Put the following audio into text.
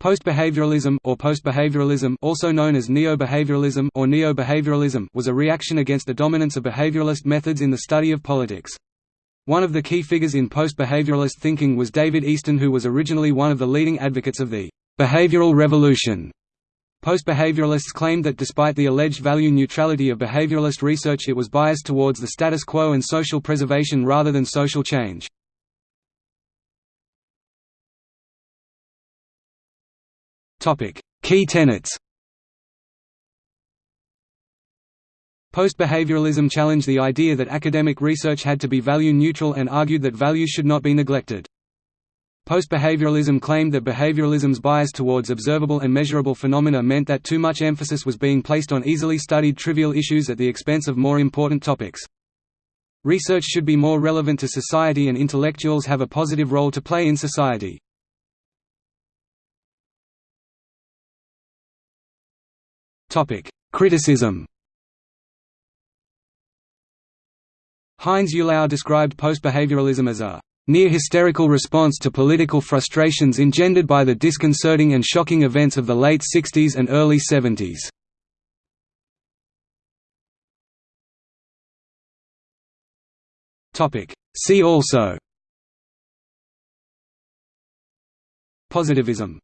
Post-behavioralism or post-behavioralism also known as neo-behavioralism or neo-behavioralism was a reaction against the dominance of behavioralist methods in the study of politics. One of the key figures in post-behavioralist thinking was David Easton who was originally one of the leading advocates of the behavioral revolution. Post-behavioralists claimed that despite the alleged value neutrality of behavioralist research it was biased towards the status quo and social preservation rather than social change. Topic: Key tenets. Post-behavioralism challenged the idea that academic research had to be value neutral and argued that values should not be neglected. Post-behavioralism claimed that behavioralism's bias towards observable and measurable phenomena meant that too much emphasis was being placed on easily studied trivial issues at the expense of more important topics. Research should be more relevant to society and intellectuals have a positive role to play in society. Topic: Criticism. Heinz Eulau described post-behavioralism as a near-hysterical response to political frustrations engendered by the disconcerting and shocking events of the late 60s and early 70s. See also Positivism